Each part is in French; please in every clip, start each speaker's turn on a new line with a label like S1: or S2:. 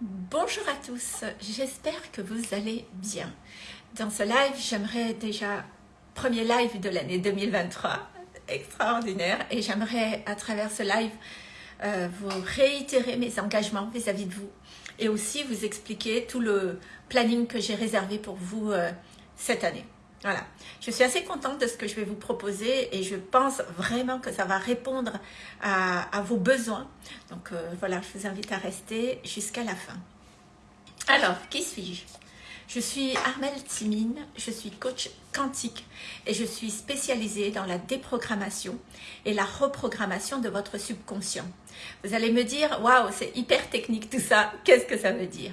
S1: Bonjour à tous, j'espère que vous allez bien. Dans ce live, j'aimerais déjà, premier live de l'année 2023, extraordinaire, et j'aimerais à travers ce live euh, vous réitérer mes engagements vis-à-vis de vous et aussi vous expliquer tout le planning que j'ai réservé pour vous euh, cette année. Voilà, je suis assez contente de ce que je vais vous proposer et je pense vraiment que ça va répondre à, vos besoins. Donc euh, voilà, je vous invite à rester jusqu'à la fin. Alors, qui suis-je? Je suis Armelle Timine, je suis coach quantique et je suis spécialisée dans la déprogrammation et la reprogrammation de votre subconscient. Vous allez me dire, waouh, c'est hyper technique tout ça, qu'est-ce que ça veut dire?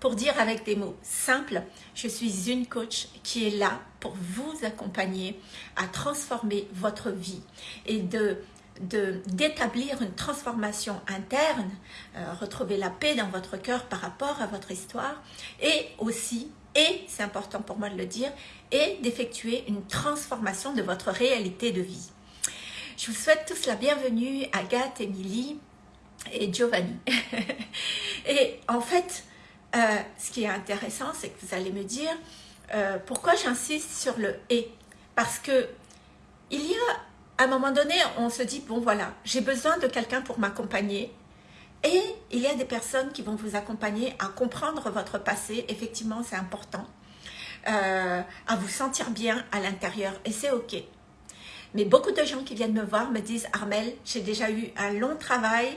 S1: Pour dire avec des mots simples, je suis une coach qui est là pour vous accompagner à transformer votre vie et de d'établir une transformation interne, euh, retrouver la paix dans votre cœur par rapport à votre histoire et aussi, et c'est important pour moi de le dire, et d'effectuer une transformation de votre réalité de vie. Je vous souhaite tous la bienvenue, Agathe, Émilie et Giovanni. et en fait, euh, ce qui est intéressant, c'est que vous allez me dire euh, pourquoi j'insiste sur le « et ». Parce que il y a, à un moment donné, on se dit, bon voilà, j'ai besoin de quelqu'un pour m'accompagner. Et il y a des personnes qui vont vous accompagner à comprendre votre passé. Effectivement, c'est important. Euh, à vous sentir bien à l'intérieur. Et c'est OK. Mais beaucoup de gens qui viennent me voir me disent, Armel, j'ai déjà eu un long travail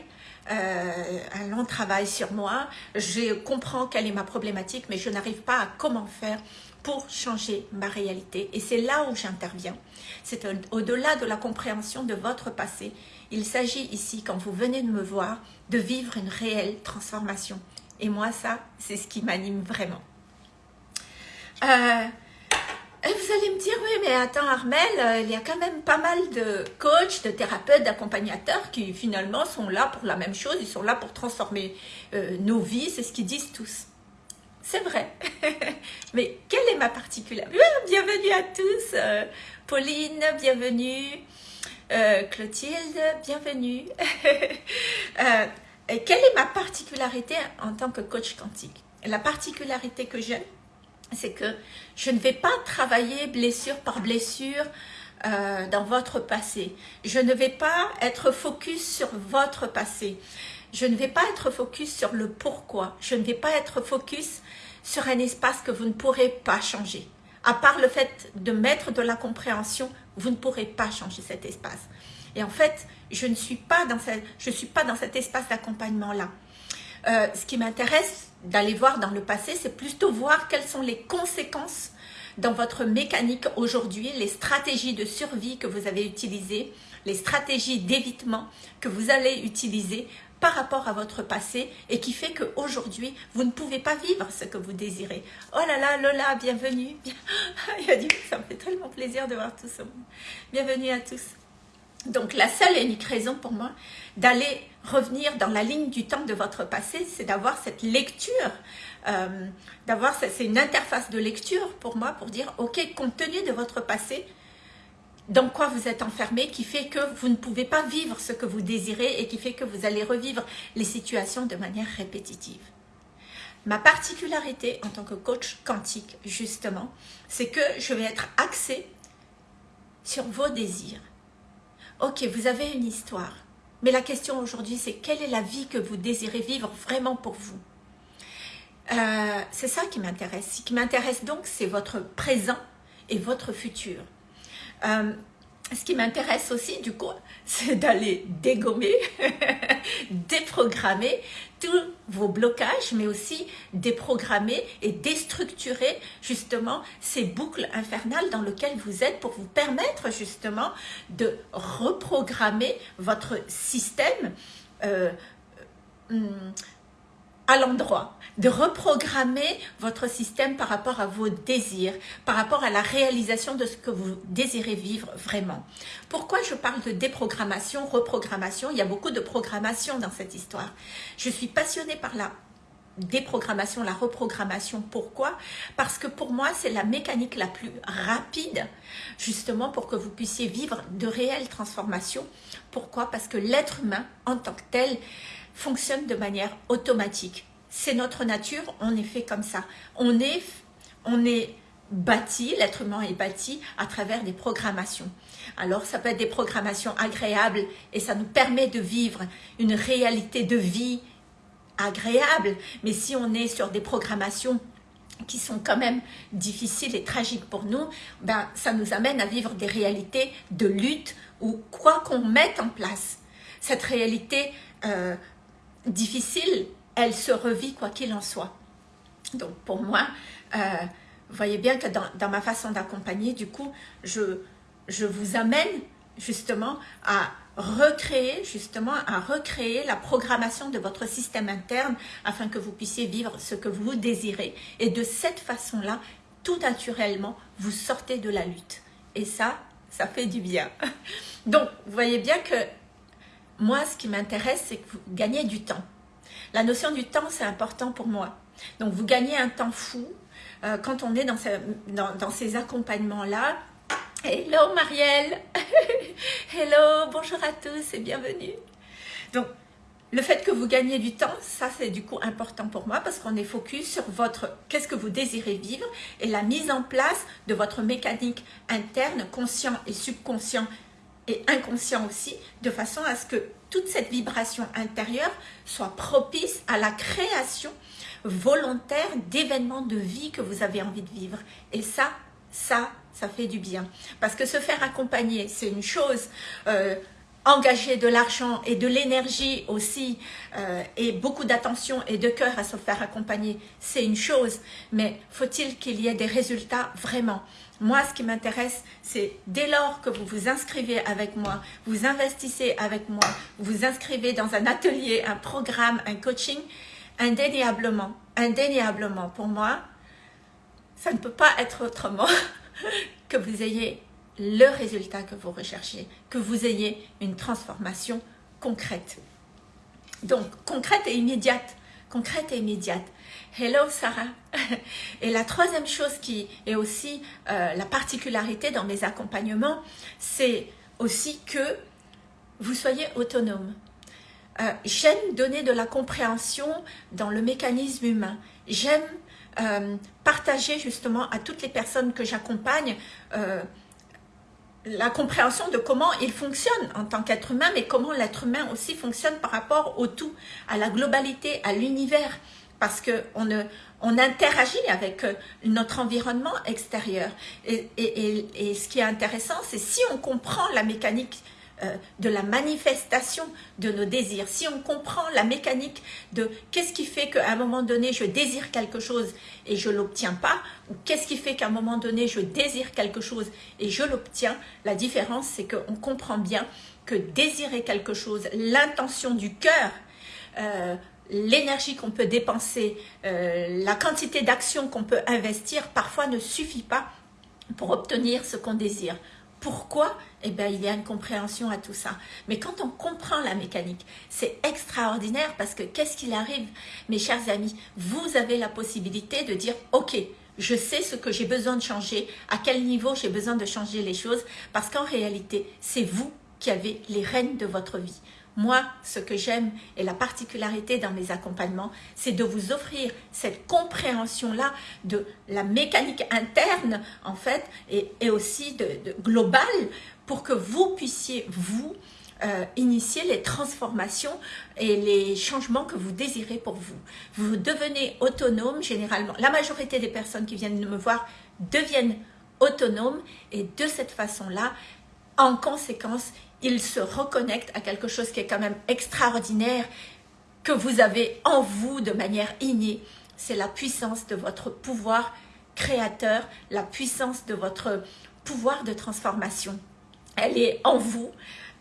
S1: euh, un long travail sur moi. Je comprends quelle est ma problématique, mais je n'arrive pas à comment faire pour changer ma réalité. Et c'est là où j'interviens. C'est au-delà de la compréhension de votre passé. Il s'agit ici, quand vous venez de me voir, de vivre une réelle transformation. Et moi, ça, c'est ce qui m'anime vraiment. Euh, et vous allez me dire, oui, mais attends Armel, euh, il y a quand même pas mal de coachs, de thérapeutes, d'accompagnateurs qui finalement sont là pour la même chose, ils sont là pour transformer euh, nos vies, c'est ce qu'ils disent tous. C'est vrai. mais quelle est ma particularité? Bienvenue à tous. Euh, Pauline, bienvenue. Clotilde, bienvenue. quelle est ma particularité en tant que coach quantique? La particularité que j'ai, c'est que je ne vais pas travailler blessure par blessure euh, dans votre passé. Je ne vais pas être focus sur votre passé. Je ne vais pas être focus sur le pourquoi. Je ne vais pas être focus sur un espace que vous ne pourrez pas changer. À part le fait de mettre de la compréhension, vous ne pourrez pas changer cet espace. Et en fait, je ne suis pas dans, je suis pas dans cet espace d'accompagnement-là. Euh, ce qui m'intéresse d'aller voir dans le passé, c'est plutôt voir quelles sont les conséquences dans votre mécanique aujourd'hui, les stratégies de survie que vous avez utilisées, les stratégies d'évitement que vous allez utiliser par rapport à votre passé et qui fait qu'aujourd'hui, vous ne pouvez pas vivre ce que vous désirez. Oh là là, Lola, bienvenue. Il a dit, ça me fait tellement plaisir de voir tout ça. Bienvenue à tous. Donc la seule et unique raison pour moi d'aller revenir dans la ligne du temps de votre passé, c'est d'avoir cette lecture, euh, d'avoir c'est une interface de lecture pour moi pour dire ok compte tenu de votre passé, dans quoi vous êtes enfermé qui fait que vous ne pouvez pas vivre ce que vous désirez et qui fait que vous allez revivre les situations de manière répétitive. Ma particularité en tant que coach quantique, justement, c'est que je vais être axée sur vos désirs Ok, vous avez une histoire. Mais la question aujourd'hui, c'est quelle est la vie que vous désirez vivre vraiment pour vous euh, C'est ça qui m'intéresse. Ce qui m'intéresse donc, c'est votre présent et votre futur. Euh, ce qui m'intéresse aussi, du coup, c'est d'aller dégommer, déprogrammer tous vos blocages, mais aussi déprogrammer et déstructurer justement ces boucles infernales dans lesquelles vous êtes pour vous permettre justement de reprogrammer votre système euh, hum, à l'endroit, de reprogrammer votre système par rapport à vos désirs, par rapport à la réalisation de ce que vous désirez vivre vraiment. Pourquoi je parle de déprogrammation, reprogrammation? Il y a beaucoup de programmation dans cette histoire. Je suis passionnée par la déprogrammation, la reprogrammation. Pourquoi? Parce que pour moi, c'est la mécanique la plus rapide, justement pour que vous puissiez vivre de réelles transformations. Pourquoi? Parce que l'être humain, en tant que tel, fonctionne de manière automatique. c'est notre nature, on est fait comme ça. On est, on est bâti, l'être humain est bâti à travers des programmations. Alors ça peut être des programmations agréables et ça nous permet de vivre une réalité de vie agréable. Mais si on est sur des programmations qui sont quand même difficiles et tragiques pour nous, ben, ça nous amène à vivre des réalités de lutte ou quoi qu'on mette en place. Cette réalité euh, difficile, elle se revit quoi qu'il en soit. Donc pour moi, euh, vous voyez bien que dans, ma façon d'accompagner, du coup, je, je vous amène justement à recréer justement à recréer la programmation de votre système interne afin que vous puissiez vivre ce que vous désirez. Et de cette façon là tout naturellement vous sortez de la lutte. Et ça ça fait du bien. Donc vous voyez bien que moi ce qui m'intéresse c'est que vous gagnez du temps. La notion du temps c'est important pour moi. Donc vous gagnez un temps fou euh, quand on est dans, dans, ces accompagnements là Hello Marielle. Hello, bonjour à tous et bienvenue. Donc, le fait que vous gagnez du temps, ça c'est du coup important pour moi parce qu'on est focus sur votre qu'est-ce que vous désirez vivre et la mise en place de votre mécanique interne, conscient et subconscient et inconscient aussi, de façon à ce que toute cette vibration intérieure soit propice à la création volontaire d'événements de vie que vous avez envie de vivre. Et ça, ça, ça fait du bien. Parce que se faire accompagner, c'est une chose. Euh, engager de l'argent et de l'énergie aussi, euh, et beaucoup d'attention et de cœur à se faire accompagner, c'est une chose. Mais faut-il qu'il y ait des résultats vraiment? Moi, ce qui m'intéresse, c'est dès lors que vous vous inscrivez avec moi, vous investissez avec moi, vous vous inscrivez dans un atelier, un programme, un coaching, indéniablement, indéniablement, pour moi, ça ne peut pas être autrement que vous ayez le résultat que vous recherchez, que vous ayez une transformation concrète. Donc, concrète et immédiate. Concrète et immédiate. Hello Sarah. Et la troisième chose qui est aussi euh, la particularité dans mes accompagnements, c'est aussi que vous soyez autonome. Euh, j'aime donner de la compréhension dans le mécanisme humain. J'aime euh, partager justement à toutes les personnes que j'accompagne la compréhension de comment il fonctionne en tant qu'être humain, mais comment l'être humain aussi fonctionne par rapport au tout, à la globalité, à l'univers, parce qu'on on interagit avec euh, notre environnement extérieur. Et, et ce qui est intéressant, c'est si on comprend la mécanique euh, de la manifestation de nos désirs, si on comprend la mécanique de qu'est-ce qui fait qu'à un moment donné je désire quelque chose et je l'obtiens pas, ou qu'est-ce qui fait qu'à un moment donné je désire quelque chose et je l'obtiens, la différence c'est qu'on comprend bien que désirer quelque chose, l'intention du cœur, euh, l'énergie qu'on peut dépenser, euh, la quantité d'action qu'on peut investir, parfois ne suffit pas pour obtenir ce qu'on désire. Pourquoi Eh bien, il y a une compréhension à tout ça. Mais quand on comprend la mécanique, c'est extraordinaire parce que qu'est-ce qu'il arrive, mes chers amis? Vous avez la possibilité de dire, ok, je sais ce que j'ai besoin de changer, à quel niveau j'ai besoin de changer les choses, parce qu'en réalité, c'est vous qui avez les rênes de votre vie. Moi, ce que j'aime et la particularité dans mes accompagnements, c'est de vous offrir cette compréhension-là de la mécanique interne, en fait, et, aussi de, globale, pour que vous puissiez, vous, euh, initier les transformations et les changements que vous désirez pour vous. Vous devenez autonome, généralement. La majorité des personnes qui viennent me voir deviennent autonomes, et de cette façon-là, en conséquence, il se reconnecte à quelque chose qui est quand même extraordinaire, que vous avez en vous de manière innée. C'est la puissance de votre pouvoir créateur, la puissance de votre pouvoir de transformation. Elle est en vous,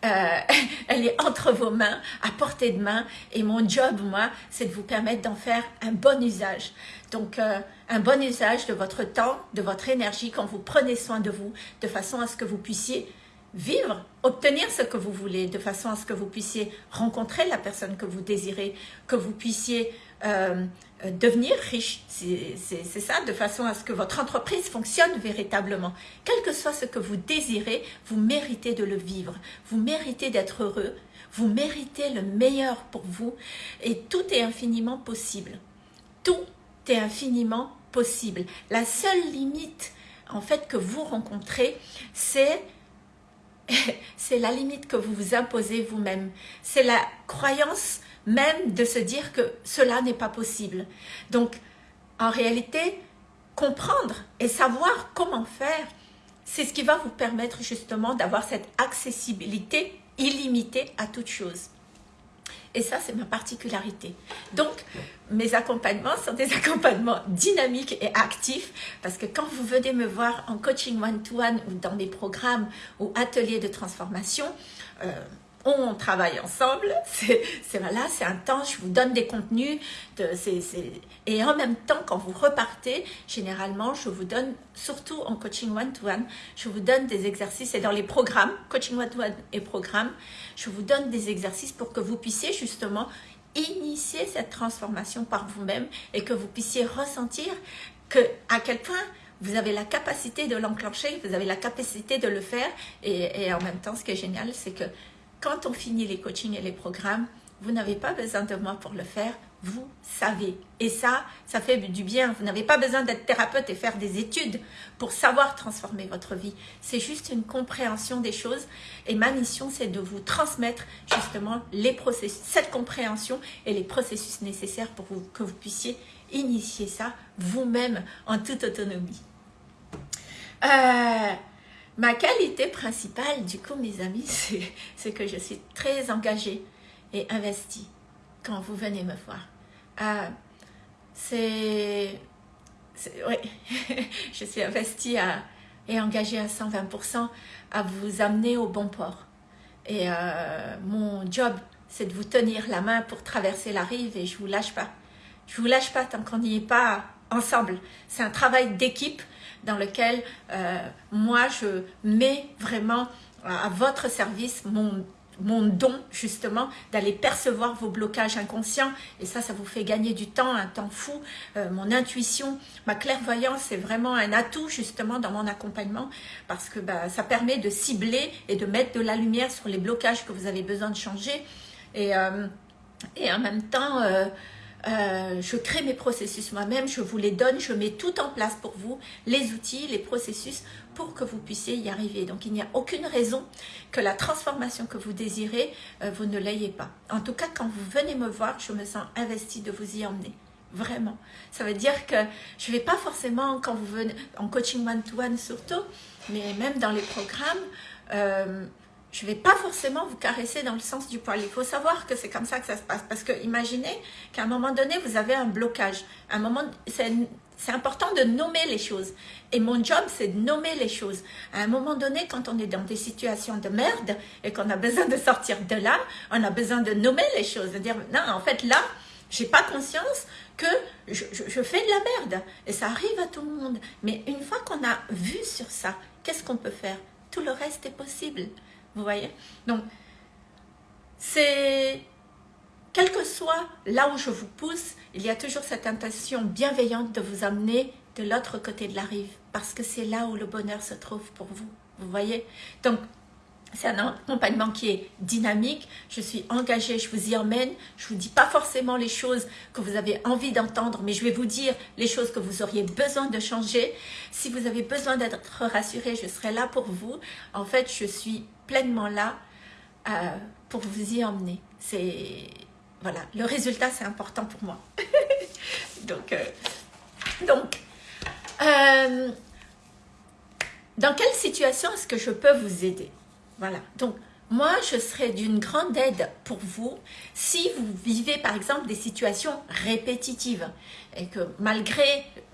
S1: euh, elle est entre vos mains, à portée de main. Et mon job, moi, c'est de vous permettre d'en faire un bon usage. Donc, euh, un bon usage de votre temps, de votre énergie, quand vous prenez soin de vous, de façon à ce que vous puissiez vivre, obtenir ce que vous voulez, de façon à ce que vous puissiez rencontrer la personne que vous désirez, que vous puissiez euh, euh, devenir riche. C'est ça, de façon à ce que votre entreprise fonctionne véritablement. Quel que soit ce que vous désirez, vous méritez de le vivre. Vous méritez d'être heureux. Vous méritez le meilleur pour vous. Et tout est infiniment possible. tout est infiniment possible. La seule limite en fait que vous rencontrez, c'est c'est la limite que vous vous imposez vous-même. C'est la croyance même de se dire que cela n'est pas possible. Donc, en réalité, comprendre et savoir comment faire, c'est ce qui va vous permettre justement d'avoir cette accessibilité illimitée à toute chose. Et ça, c'est ma particularité. Donc, mes accompagnements sont des accompagnements dynamiques et actifs parce que quand vous venez me voir en coaching one-to-one ou dans mes programmes ou ateliers de transformation, euh, on travaille ensemble, c'est voilà, c'est intense, je vous donne des contenus, et en même temps, quand vous repartez, généralement, je vous donne, surtout en coaching one-to-one, je vous donne des exercices, et dans les programmes, coaching one-to-one et programmes, je vous donne des exercices pour que vous puissiez justement initier cette transformation par vous-même et que vous puissiez ressentir que à quel point vous avez la capacité de l'enclencher, vous avez la capacité de le faire. Et, et en même temps, ce qui est génial, c'est que quand on finit les coachings et les programmes, vous n'avez pas besoin de moi pour le faire, vous savez. Et ça, ça fait du bien. Vous n'avez pas besoin d'être thérapeute et faire des études pour savoir transformer votre vie. C'est juste une compréhension des choses. Et ma mission, c'est de vous transmettre justement les processus, cette compréhension et les processus nécessaires pour que vous puissiez initier ça vous-même en toute autonomie. Euh, Ma qualité principale, du coup, mes amis, c'est que je suis très engagée et investie quand vous venez me voir. Euh, c'est... Oui, je suis investie et engagée à 120% à vous amener au bon port. Et euh, mon job, c'est de vous tenir la main pour traverser la rive et je vous lâche pas. Je vous lâche pas tant qu'on n'y est pas ensemble. C'est un travail d'équipe dans lequel euh, moi je mets vraiment à votre service mon, mon don justement d'aller percevoir vos blocages inconscients. Et ça, ça vous fait gagner du temps, un temps fou. Euh, mon intuition, ma clairvoyance, c'est vraiment un atout justement dans mon accompagnement. Parce que bah, ça permet de cibler et de mettre de la lumière sur les blocages que vous avez besoin de changer. Et, euh, et en même temps... Euh, je crée mes processus moi-même, je vous les donne, je mets tout en place pour vous, les outils, les processus, pour que vous puissiez y arriver. Donc, il n'y a aucune raison que la transformation que vous désirez, euh, vous ne l'ayez pas. En tout cas, quand vous venez me voir, je me sens investie de vous y emmener. Vraiment. Ça veut dire que je ne vais pas forcément, quand vous venez en coaching one-to-one surtout, mais même dans les programmes, euh, je ne vais pas forcément vous caresser dans le sens du poil. Il faut savoir que c'est comme ça que ça se passe. Parce que imaginez qu'à un moment donné, vous avez un blocage. un moment, c'est important de nommer les choses. Et mon job, c'est de nommer les choses. À un moment donné, quand on est dans des situations de merde et qu'on a besoin de sortir de là, on a besoin de nommer les choses. De dire, non, en fait, là, j'ai pas conscience que je, je, fais de la merde. Et ça arrive à tout le monde. Mais une fois qu'on a vu sur ça, qu'est-ce qu'on peut faire? Tout le reste est possible. Vous voyez Donc, c'est... Quel que soit là où je vous pousse, il y a toujours cette intention bienveillante de vous amener de l'autre côté de la rive. Parce que c'est là où le bonheur se trouve pour vous. Vous voyez Donc, c'est un accompagnement qui est dynamique, je suis engagée, je vous y emmène, je ne vous dis pas forcément les choses que vous avez envie d'entendre, mais je vais vous dire les choses que vous auriez besoin de changer. Si vous avez besoin d'être rassuré, je serai là pour vous. En fait, je suis pleinement là euh, pour vous y emmener. C'est voilà, le résultat c'est important pour moi. donc, euh, donc euh, dans quelle situation est-ce que je peux vous aider? Voilà, donc moi, je serais d'une grande aide pour vous si vous vivez par exemple des situations répétitives et que malgré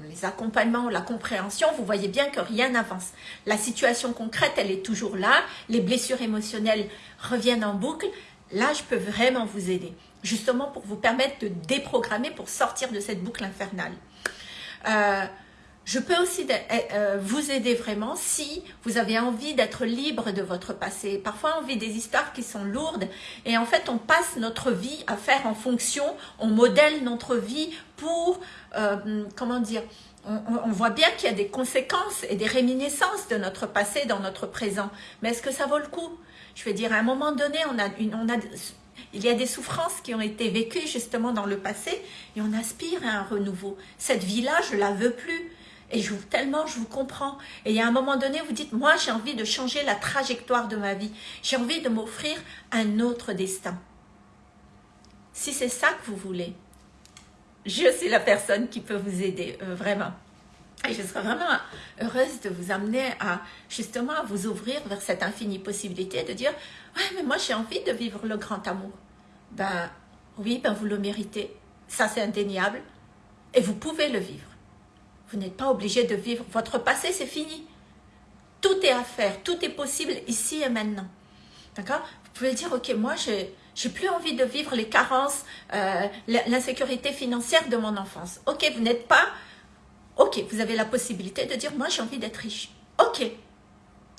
S1: les accompagnements, la compréhension, vous voyez bien que rien n'avance. La situation concrète, elle est toujours là, les blessures émotionnelles reviennent en boucle. Là, je peux vraiment vous aider, justement pour vous permettre de déprogrammer, pour sortir de cette boucle infernale. Euh, je peux aussi eh, euh, vous aider vraiment si vous avez envie d'être libre de votre passé. Parfois, on vit des histoires qui sont lourdes et en fait, on passe notre vie à faire en fonction, on modèle notre vie pour, euh, comment dire, on, voit bien qu'il y a des conséquences et des réminiscences de notre passé dans notre présent. Mais est-ce que ça vaut le coup? Je veux dire, à un moment donné, on a, une, on a il y a des souffrances qui ont été vécues justement dans le passé et on aspire à un renouveau. Cette vie-là, je la veux plus. Et je, tellement je vous comprends. Et a un moment donné, vous dites, moi j'ai envie de changer la trajectoire de ma vie. J'ai envie de m'offrir un autre destin. Si c'est ça que vous voulez, je suis la personne qui peut vous aider, euh, vraiment. Et je serais vraiment heureuse de vous amener à justement à vous ouvrir vers cette infinie possibilité de dire Ouais, mais moi j'ai envie de vivre le grand amour. Ben oui, ben vous le méritez. Ça c'est indéniable. Et vous pouvez le vivre. Vous n'êtes pas obligé de vivre. Votre passé c'est fini. Tout est à faire, tout est possible ici et maintenant. D'accord? Vous pouvez dire Ok, moi j'ai plus envie de vivre les carences, euh, l'insécurité financière de mon enfance. Ok, vous n'êtes pas Ok, vous avez la possibilité de dire, moi j'ai envie d'être riche. Ok,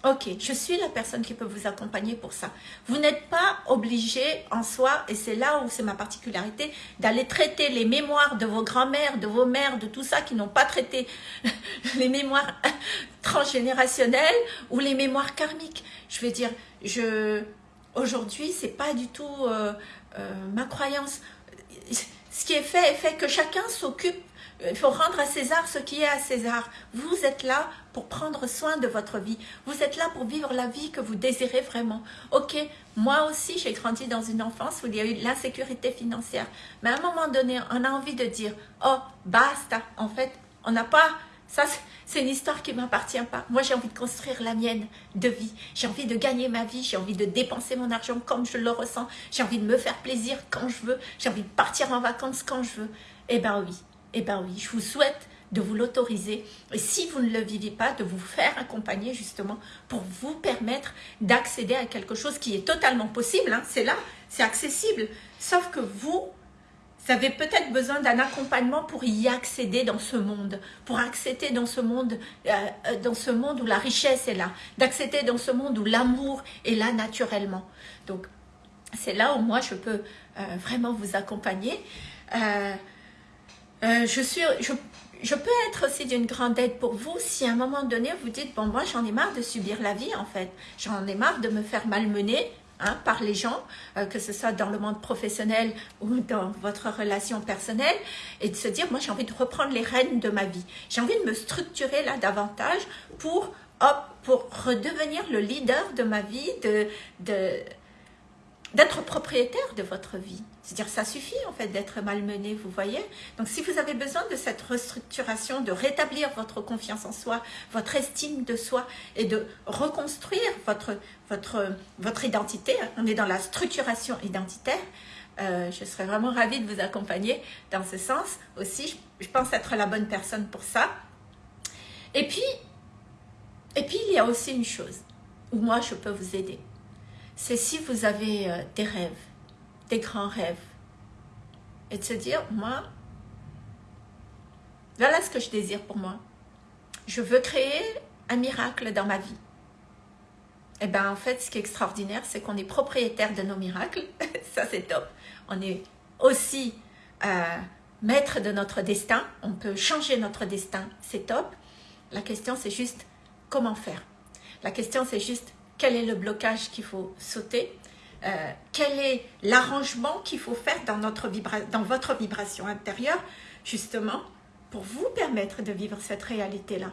S1: ok, je suis la personne qui peut vous accompagner pour ça. Vous n'êtes pas obligé en soi, et c'est là où c'est ma particularité, d'aller traiter les mémoires de vos grands-mères, de vos mères, de tout ça qui n'ont pas traité les mémoires transgénérationnelles ou les mémoires karmiques. Je veux dire, je aujourd'hui, c'est pas du tout euh, euh, ma croyance. Ce qui est fait est fait que chacun s'occupe il faut rendre à César ce qui est à César. Vous êtes là pour prendre soin de votre vie. Vous êtes là pour vivre la vie que vous désirez vraiment. Ok, moi aussi j'ai grandi dans une enfance où il y a eu l'insécurité financière. Mais à un moment donné, on a envie de dire, oh, basta. En fait, on n'a pas... Ça, c'est une histoire qui ne m'appartient pas. Moi, j'ai envie de construire la mienne de vie. J'ai envie de gagner ma vie. J'ai envie de dépenser mon argent comme je le ressens. J'ai envie de me faire plaisir quand je veux. J'ai envie de partir en vacances quand je veux. Eh bien oui, eh bien oui, je vous souhaite de vous l'autoriser et si vous ne le vivez pas, de vous faire accompagner justement pour vous permettre d'accéder à quelque chose qui est totalement possible. Hein. c'est là, c'est accessible. Sauf que vous, vous avez peut-être besoin d'un accompagnement pour y accéder dans ce monde, pour accéder dans ce monde, euh, euh, dans ce monde où la richesse est là, d'accéder dans ce monde où l'amour est là naturellement. Donc, c'est là où moi je peux euh, vraiment vous accompagner. Je, suis, je, je, peux être aussi d'une grande aide pour vous si à un moment donné vous dites, bon moi j'en ai marre de subir la vie en fait, j'en ai marre de me faire malmener hein, par les gens, euh, que ce soit dans le monde professionnel ou dans votre relation personnelle, et de se dire, moi j'ai envie de reprendre les rênes de ma vie, j'ai envie de me structurer là davantage pour, hop, pour redevenir le leader de ma vie, de, de d'être propriétaire de votre vie. C'est-à-dire ça suffit en fait d'être malmené, vous voyez. Donc si vous avez besoin de cette restructuration, de rétablir votre confiance en soi, votre estime de soi et de reconstruire votre, votre, votre identité, hein, on est dans la structuration identitaire, euh, je serais vraiment ravie de vous accompagner dans ce sens aussi. Je, je pense être la bonne personne pour ça. Et puis, et puis il y a aussi une chose où moi je peux vous aider c'est si vous avez euh, des rêves, des grands rêves, et de se dire, moi, voilà ce que je désire pour moi. Je veux créer un miracle dans ma vie. Et eh bien, en fait, ce qui est extraordinaire, c'est qu'on est propriétaire de nos miracles. Ça, c'est top. On est aussi euh, maître de notre destin. On peut changer notre destin. C'est top. La question, c'est juste comment faire. La question, c'est juste quel est le blocage qu'il faut sauter, euh, quel est l'arrangement qu'il faut faire dans, notre dans votre vibration intérieure, justement, pour vous permettre de vivre cette réalité-là.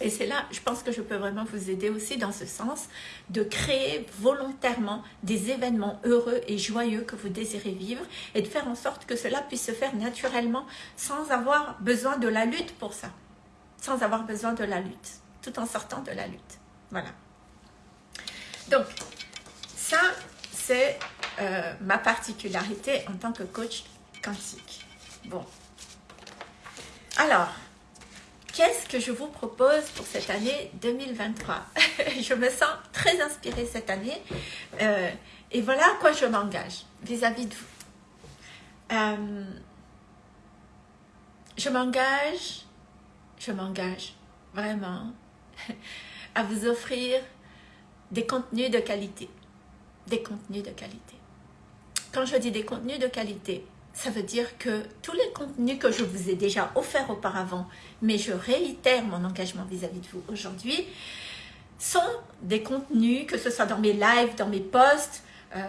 S1: Et c'est là, je pense que je peux vraiment vous aider aussi dans ce sens, de créer volontairement des événements heureux et joyeux que vous désirez vivre et de faire en sorte que cela puisse se faire naturellement sans avoir besoin de la lutte pour ça. Sans avoir besoin de la lutte, tout en sortant de la lutte. Voilà. Donc, ça, c'est euh, ma particularité en tant que coach quantique. Bon. Alors, qu'est-ce que je vous propose pour cette année 2023 Je me sens très inspirée cette année. Euh, et voilà à quoi je m'engage vis-à-vis de vous. Euh, je m'engage, je m'engage vraiment à vous offrir des contenus de qualité. Des contenus de qualité. Quand je dis des contenus de qualité, ça veut dire que tous les contenus que je vous ai déjà offerts auparavant, mais je réitère mon engagement vis-à-vis de vous aujourd'hui, sont des contenus, que ce soit dans mes lives, dans mes posts,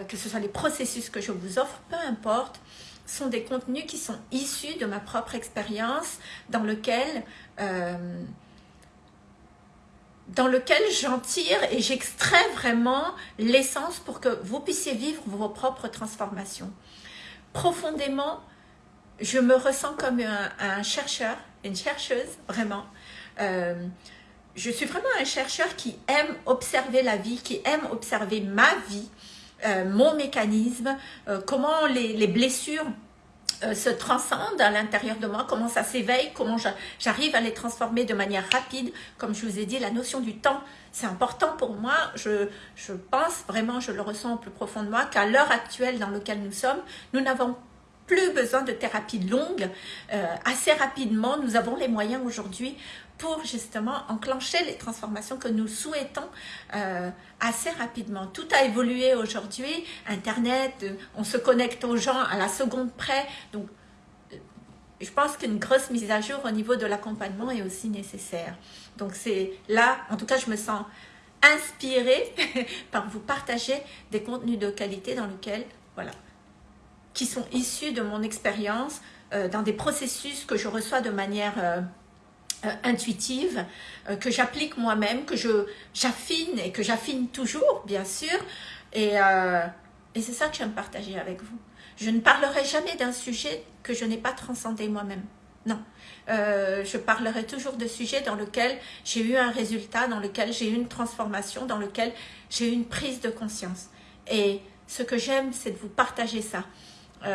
S1: que ce soit les processus que je vous offre, peu importe, sont des contenus qui sont issus de ma propre expérience, dans lequel, euh, dans lequel j'en tire et j'extrais vraiment l'essence pour que vous puissiez vivre vos propres transformations. Profondément, je me ressens comme un, chercheur, une chercheuse, vraiment. Euh, je suis vraiment un chercheur qui aime observer la vie, qui aime observer ma vie, euh, mon mécanisme, euh, comment les, blessures se transcendent à l'intérieur de moi, comment ça s'éveille, comment j'arrive à les transformer de manière rapide. Comme je vous ai dit, la notion du temps, c'est important pour moi. Je, pense vraiment, je le ressens au plus profond de moi, qu'à l'heure actuelle dans laquelle nous sommes, nous n'avons plus besoin de thérapie longue. assez rapidement, nous avons les moyens aujourd'hui pour justement enclencher les transformations que nous souhaitons euh, assez rapidement. Tout a évolué aujourd'hui, Internet, euh, on se connecte aux gens à la seconde près, donc euh, je pense qu'une grosse mise à jour au niveau de l'accompagnement est aussi nécessaire. Donc c'est là, en tout cas je me sens inspirée par vous partager des contenus de qualité dans lesquels, voilà, qui sont issus de mon expérience, dans des processus que je reçois de manière intuitive, euh, que j'applique moi-même, que j'affine et que j'affine toujours, bien sûr. Et, euh, et c'est ça que j'aime partager avec vous. Je ne parlerai jamais d'un sujet que je n'ai pas transcendé moi-même. Non, je parlerai toujours de sujets dans lesquels j'ai eu un résultat, dans lequel j'ai eu une transformation, dans lequel j'ai eu une prise de conscience. Et ce que j'aime, c'est de vous partager ça.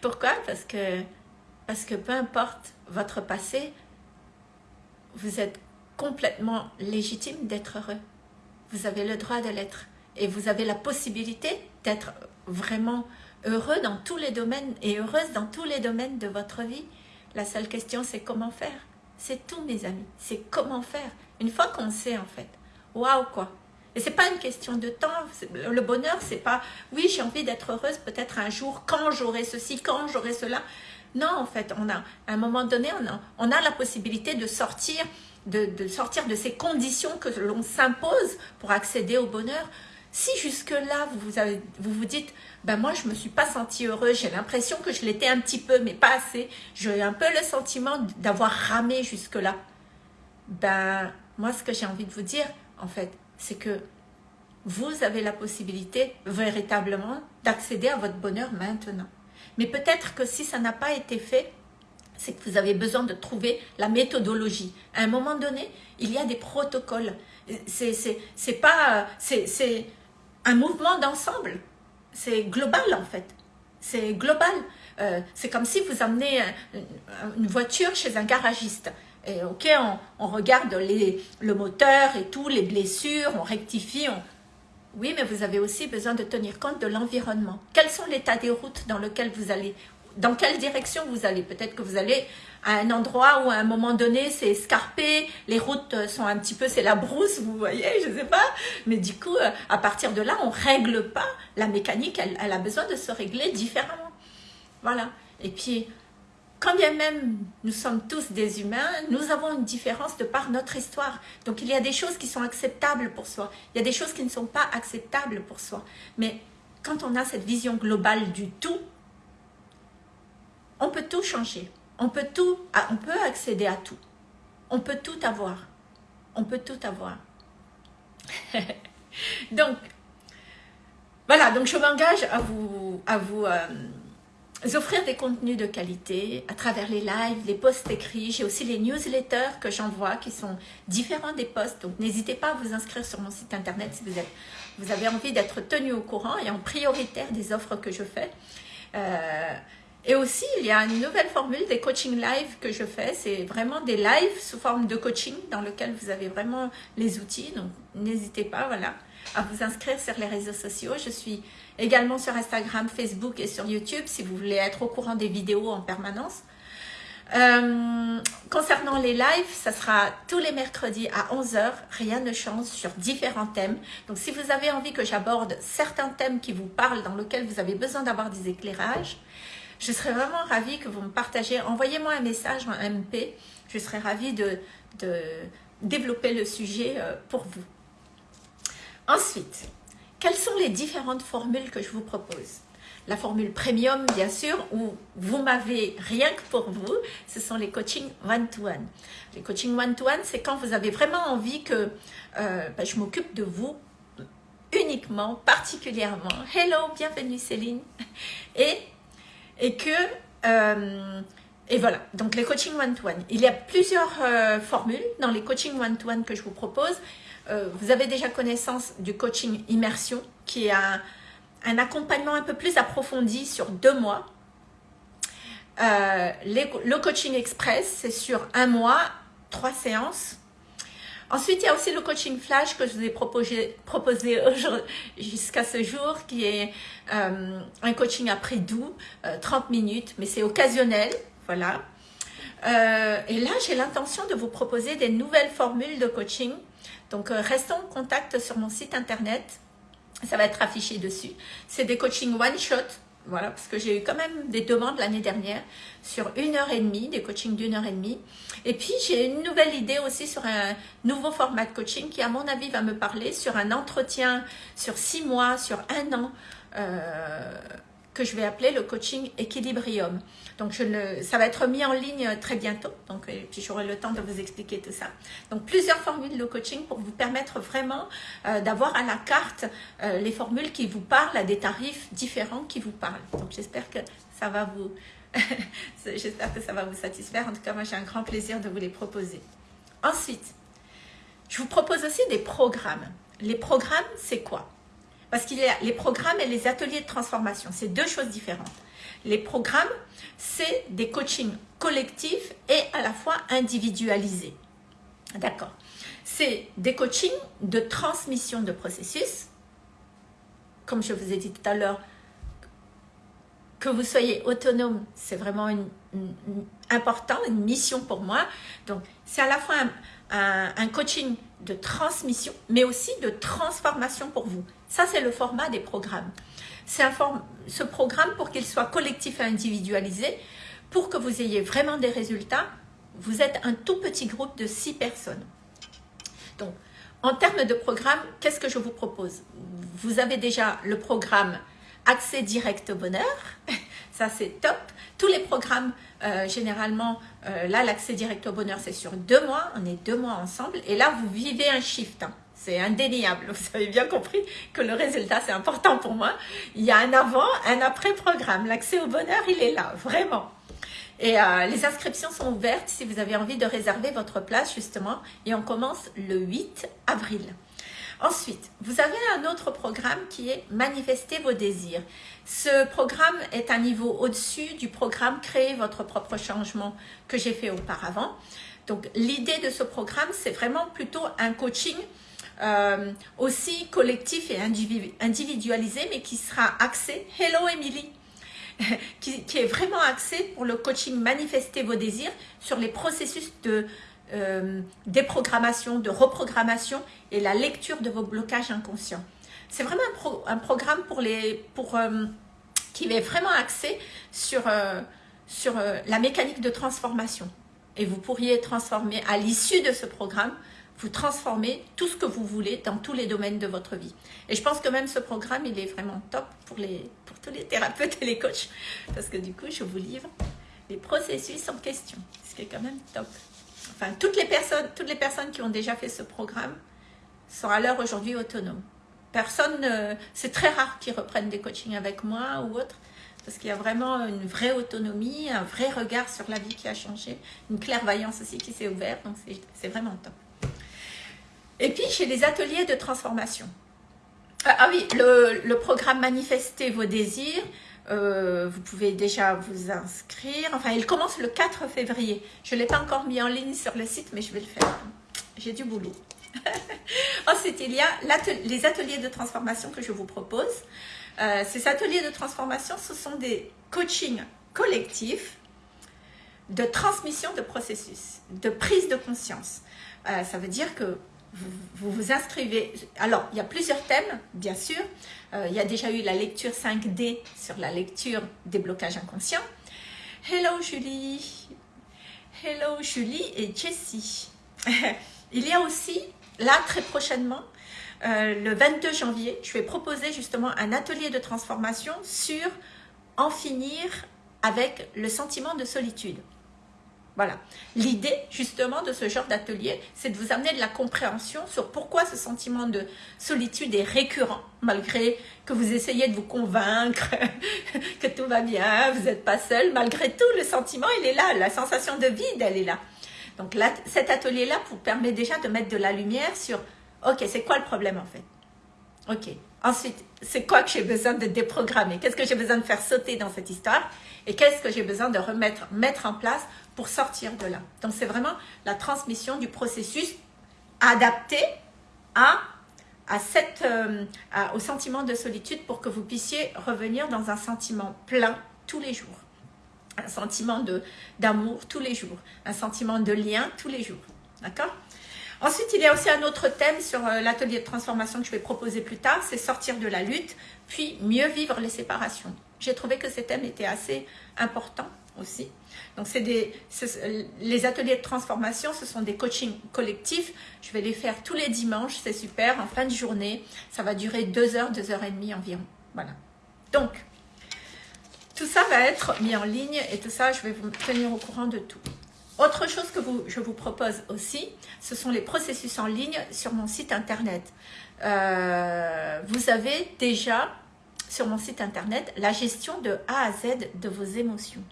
S1: pourquoi? Parce que, parce que peu importe votre passé, vous êtes complètement légitime d'être heureux. Vous avez le droit de l'être. Et vous avez la possibilité d'être vraiment heureux dans tous les domaines et heureuse dans tous les domaines de votre vie. La seule question, c'est comment faire. C'est tout, mes amis. C'est comment faire. Une fois qu'on sait, en fait. Waouh, quoi. Et c'est pas une question de temps. Le bonheur, c'est pas, oui, j'ai envie d'être heureuse peut-être un jour, quand j'aurai ceci, quand j'aurai cela. Non, en fait, on a, à un moment donné, on a, la possibilité de sortir de, ces conditions que l'on s'impose pour accéder au bonheur. Si jusque-là, vous, vous, dites, ben moi, je me suis pas sentie heureuse, j'ai l'impression que je l'étais un petit peu, mais pas assez. J'ai un peu le sentiment d'avoir ramé jusque-là. Ben, moi, ce que j'ai envie de vous dire, en fait, c'est que vous avez la possibilité véritablement d'accéder à votre bonheur maintenant. Mais peut-être que si ça n'a pas été fait, c'est que vous avez besoin de trouver la méthodologie. À un moment donné, il y a des protocoles. C'est pas, c'est un mouvement d'ensemble. C'est global en fait. C'est global. Euh, c'est comme si vous amenez une voiture chez un garagiste. Et ok, on, regarde les, le moteur et tout, les blessures, on rectifie. Oui, mais vous avez aussi besoin de tenir compte de l'environnement. Quels sont l'état des routes dans lequel vous allez dans quelle direction vous allez? Peut-être que vous allez à un endroit où à un moment donné c'est escarpé, les routes sont un petit peu, c'est la brousse, vous voyez, je sais pas. Mais du coup, euh, à partir de là, on règle pas la mécanique, elle, elle a besoin de se régler différemment. Voilà. Et puis, quand bien même nous sommes tous des humains, nous avons une différence de par notre histoire. Donc il y a des choses qui sont acceptables pour soi, il y a des choses qui ne sont pas acceptables pour soi. Mais quand on a cette vision globale du tout, on peut tout changer. On peut tout, ah, on peut accéder à tout. On peut tout avoir. On peut tout avoir. donc, voilà, donc je m'engage à vous, à vous euh, offrir des contenus de qualité à travers les lives, les posts écrits. J'ai aussi les newsletters que j'envoie qui sont différents des posts. Donc, n'hésitez pas à vous inscrire sur mon site internet si vous, êtes, vous avez envie d'être tenu au courant et en prioritaire des offres que je fais. Euh, et aussi, il y a une nouvelle formule des coaching live que je fais. C'est vraiment des lives sous forme de coaching dans lequel vous avez vraiment les outils. Donc, n'hésitez pas voilà, à vous inscrire sur les réseaux sociaux. Je suis également sur Instagram, Facebook et sur YouTube si vous voulez être au courant des vidéos en permanence. Euh, concernant les lives, ça sera tous les mercredis à 11h, rien ne change sur différents thèmes. Donc si vous avez envie que j'aborde certains thèmes qui vous parlent, dans lesquels vous avez besoin d'avoir des éclairages, je serais vraiment ravie que vous me partagiez. Envoyez-moi un message en MP. Je serais ravie de, développer le sujet euh, pour vous. Ensuite, quelles sont les différentes formules que je vous propose? La formule premium, bien sûr, où vous m'avez rien que pour vous, ce sont les coachings one-to-one. Les coachings one-to-one, c'est quand vous avez vraiment envie que euh, ben, je m'occupe de vous uniquement, particulièrement. Hello, bienvenue Céline. Et, et que... Euh, et voilà, donc les coachings one-to-one. Il y a plusieurs euh, formules dans les coachings one-to-one que je vous propose. Vous avez déjà connaissance du coaching immersion, qui est un, accompagnement un peu plus approfondi sur deux mois. Euh, le coaching express, c'est sur un mois, trois séances. Ensuite, il y a aussi le coaching flash que je vous ai proposé, proposé jusqu'à ce jour, qui est euh, un coaching à prix doux, 30 euh, minutes, mais c'est occasionnel, voilà. et là, j'ai l'intention de vous proposer des nouvelles formules de coaching. Donc, restons en contact sur mon site internet ça va être affiché dessus. C'est des coachings one-shot, voilà, parce que j'ai eu quand même des demandes l'année dernière sur une heure et demie, des coachings d'une heure et demie. Et puis, j'ai une nouvelle idée aussi sur un nouveau format de coaching qui, à mon avis, va me parler sur un entretien sur six mois, sur un an, euh, que je vais appeler le coaching équilibrium. Donc, ça va être mis en ligne très bientôt. Donc, puis, j'aurai le temps de vous expliquer tout ça. Donc, plusieurs formules de coaching pour vous permettre vraiment euh, d'avoir à la carte euh, les formules qui vous parlent à des tarifs différents qui vous parlent. Donc, j'espère que ça va vous... j'espère que ça va vous satisfaire. En tout cas, moi, j'ai un grand plaisir de vous les proposer. Ensuite, je vous propose aussi des programmes. Les programmes, c'est quoi? Parce qu'il y a les programmes et les ateliers de transformation. C'est deux choses différentes. Les programmes, c'est des coachings collectifs et à la fois individualisés. D'accord C'est des coachings de transmission de processus. Comme je vous ai dit tout à l'heure, que vous soyez autonome, c'est vraiment important, une mission pour moi. Donc, c'est à la fois un, coaching de transmission, mais aussi de transformation pour vous. Ça, c'est le format des programmes ce programme pour qu'il soit collectif et individualisé, pour que vous ayez vraiment des résultats, vous êtes un tout petit groupe de six personnes. Donc, en termes de programme, qu'est-ce que je vous propose? Vous avez déjà le programme Accès direct au bonheur, ça c'est top. Tous les programmes, euh, généralement, euh, là l'accès direct au bonheur c'est sur deux mois, on est deux mois ensemble, et là vous vivez un shift. Hein. C'est indéniable. Vous avez bien compris que le résultat, c'est important pour moi. Il y a un avant, un après programme. L'accès au bonheur, il est là, vraiment. Et euh, les inscriptions sont ouvertes si vous avez envie de réserver votre place, justement. Et on commence le 8 avril. Ensuite, vous avez un autre programme qui est Manifester vos désirs. Ce programme est un niveau au-dessus du programme Créer votre propre changement que j'ai fait auparavant. Donc, l'idée de ce programme, c'est vraiment plutôt un coaching euh, aussi collectif et individualisé, mais qui sera axé, hello Emily, qui, est vraiment axé pour le coaching Manifester vos désirs sur les processus de euh, déprogrammation, de reprogrammation et la lecture de vos blocages inconscients. C'est vraiment un, programme pour les, pour, euh, qui est vraiment axé sur, sur la mécanique de transformation. Et vous pourriez transformer à l'issue de ce programme vous transformez tout ce que vous voulez dans tous les domaines de votre vie. Et je pense que même ce programme, il est vraiment top pour, les, pour tous les thérapeutes et les coachs. Parce que du coup, je vous livre les processus en question, ce qui est quand même top. Enfin, toutes les personnes, toutes les personnes qui ont déjà fait ce programme sont à l'heure aujourd'hui autonomes. Personne, c'est très rare qu'ils reprennent des coachings avec moi ou autre, parce qu'il y a vraiment une vraie autonomie, un vrai regard sur la vie qui a changé, une clairvoyance aussi qui s'est ouverte, donc c'est vraiment top. Et puis, j'ai les ateliers de transformation. Ah, ah oui, le, programme Manifester vos désirs, euh, vous pouvez déjà vous inscrire. Enfin, il commence le 4 février. Je ne l'ai pas encore mis en ligne sur le site, mais je vais le faire. J'ai du boulot. Ensuite, il y a les ateliers de transformation que je vous propose. Euh, ces ateliers de transformation, ce sont des coachings collectifs de transmission de processus, de prise de conscience. Euh, ça veut dire que vous, vous inscrivez. Alors, il y a plusieurs thèmes, bien sûr. Euh, il y a déjà eu la lecture 5D sur la lecture des blocages inconscients. Hello Julie. Hello Julie et Jessie. il y a aussi, là, très prochainement, euh, le 22 janvier, je vais proposer justement un atelier de transformation sur en finir avec le sentiment de solitude. Voilà. L'idée, justement, de ce genre d'atelier, c'est de vous amener de la compréhension sur pourquoi ce sentiment de solitude est récurrent, malgré que vous essayez de vous convaincre que tout va bien, vous n'êtes pas seul. Malgré tout, le sentiment, il est là. La sensation de vide, elle est là. Donc, là, cet atelier-là vous permet déjà de mettre de la lumière sur, OK, c'est quoi le problème, en fait? OK. Ensuite, c'est quoi que j'ai besoin de déprogrammer? Qu'est-ce que j'ai besoin de faire sauter dans cette histoire? Et qu'est-ce que j'ai besoin de remettre, mettre en place pour sortir de là? Donc, c'est vraiment la transmission du processus adapté à, à euh, au sentiment de solitude pour que vous puissiez revenir dans un sentiment plein tous les jours. Un sentiment d'amour tous les jours. Un sentiment de lien tous les jours. D'accord? Ensuite, il y a aussi un autre thème sur euh, l'atelier de transformation que je vais proposer plus tard, c'est sortir de la lutte, puis mieux vivre les séparations. J'ai trouvé que ces thèmes étaient assez importants aussi. Donc, des, les ateliers de transformation, ce sont des coachings collectifs. Je vais les faire tous les dimanches, c'est super, en fin de journée. Ça va durer deux heures, deux heures et demie environ. Voilà. Donc, tout ça va être mis en ligne et tout ça, je vais vous tenir au courant de tout. Autre chose que je vous propose aussi, ce sont les processus en ligne sur mon site internet. Euh, vous avez déjà sur mon site internet la gestion de A à Z de vos émotions.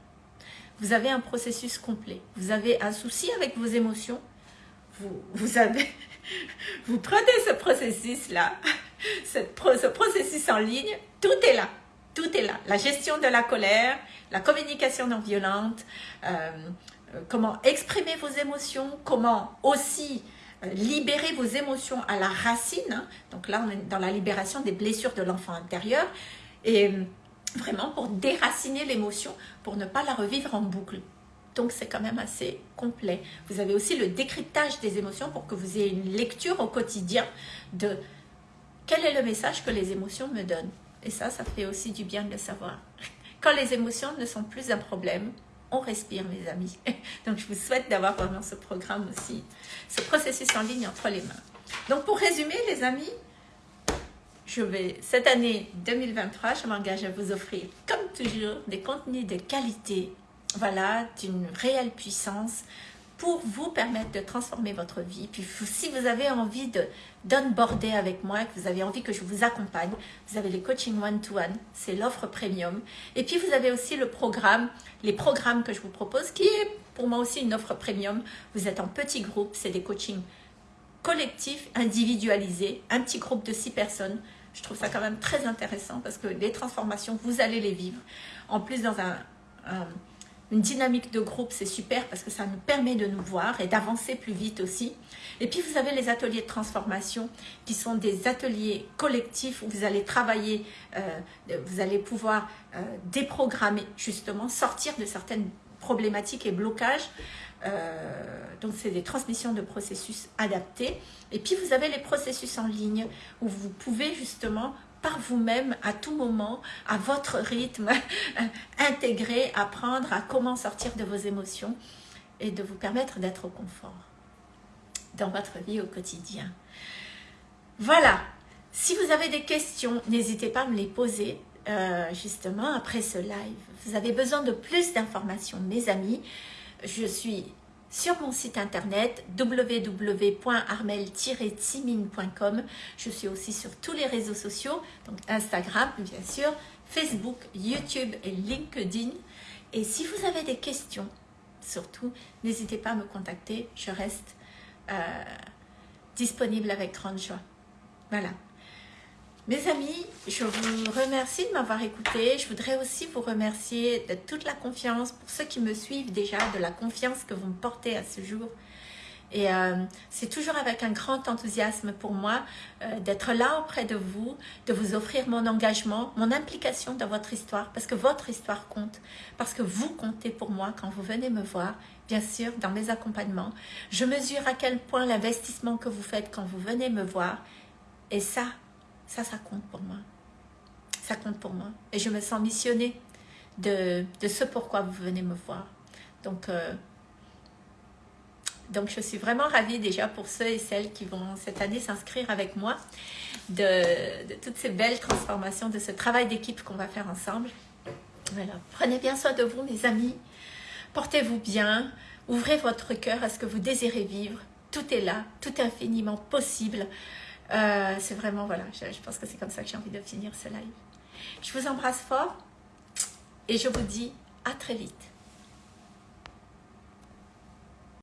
S1: Vous avez un processus complet. Vous avez un souci avec vos émotions. Vous, prenez ce processus-là, ce processus en ligne, tout est là. Tout est là. La gestion de la colère, la communication non violente, euh, comment exprimer vos émotions, comment aussi euh, libérer vos émotions à la racine. Hein. Donc là, on est dans la libération des blessures de l'enfant intérieur. Et euh, vraiment pour déraciner l'émotion, pour ne pas la revivre en boucle. Donc c'est quand même assez complet. Vous avez aussi le décryptage des émotions pour que vous ayez une lecture au quotidien de quel est le message que les émotions me donnent. Et ça, ça fait aussi du bien de le savoir. Quand les émotions ne sont plus un problème, on respire mes amis. Donc je vous souhaite d'avoir vraiment ce programme aussi, ce processus en ligne entre les mains. Donc pour résumer les amis, je vais, cette année 2023, je m'engage à vous offrir comme toujours des contenus de qualité, voilà, d'une réelle puissance, pour vous permettre de transformer votre vie. Puis si vous avez envie de d'onboarder avec moi, que vous avez envie que je vous accompagne, vous avez les coachings one-to-one, c'est l'offre premium. Et puis vous avez aussi le programme, les programmes que je vous propose, qui est pour moi aussi une offre premium. Vous êtes en petit groupe, c'est des coachings collectifs, individualisés, un petit groupe de six personnes. Je trouve ça quand même très intéressant parce que les transformations, vous allez les vivre. En plus, dans un une dynamique de groupe, c'est super parce que ça nous permet de nous voir et d'avancer plus vite aussi. Et puis, vous avez les ateliers de transformation qui sont des ateliers collectifs où vous allez travailler, euh, vous allez pouvoir euh, déprogrammer, justement, sortir de certaines problématiques et blocages. Euh, donc, c'est des transmissions de processus adaptés. Et puis, vous avez les processus en ligne où vous pouvez justement par vous-même à tout moment, à votre rythme, intégrer, apprendre à comment sortir de vos émotions et de vous permettre d'être au confort dans votre vie au quotidien. Voilà, si vous avez des questions, n'hésitez pas à me les poser euh, justement après ce live. Vous avez besoin de plus d'informations, mes amis. Je suis sur mon site internet www.armel-timine.com. Je suis aussi sur tous les réseaux sociaux, donc Instagram bien sûr, Facebook, YouTube et LinkedIn. Et si vous avez des questions, surtout, n'hésitez pas à me contacter. Je reste euh, disponible avec grande joie. Voilà. Mes amis, je vous remercie de m'avoir écouté. Je voudrais aussi vous remercier de toute la confiance, pour ceux qui me suivent déjà, de la confiance que vous me portez à ce jour. Et euh, c'est toujours avec un grand enthousiasme pour moi euh, d'être là auprès de vous, de vous offrir mon engagement, mon implication dans votre histoire, parce que votre histoire compte, parce que vous comptez pour moi quand vous venez me voir, bien sûr, dans mes accompagnements. Je mesure à quel point l'investissement que vous faites quand vous venez me voir, et ça, ça, ça compte pour moi. Ça compte pour moi. Et je me sens missionnée de, ce pourquoi vous venez me voir. Donc, euh, Donc, je suis vraiment ravie déjà pour ceux et celles qui vont cette année s'inscrire avec moi de, de, toutes ces belles transformations, de ce travail d'équipe qu'on va faire ensemble. Voilà. Prenez bien soin de vous, mes amis. Portez-vous bien. Ouvrez votre cœur à ce que vous désirez vivre. Tout est là, tout est infiniment possible. Euh, c'est vraiment, voilà, je, je pense que c'est comme ça que j'ai envie de finir ce live. Je vous embrasse fort et je vous dis à très vite.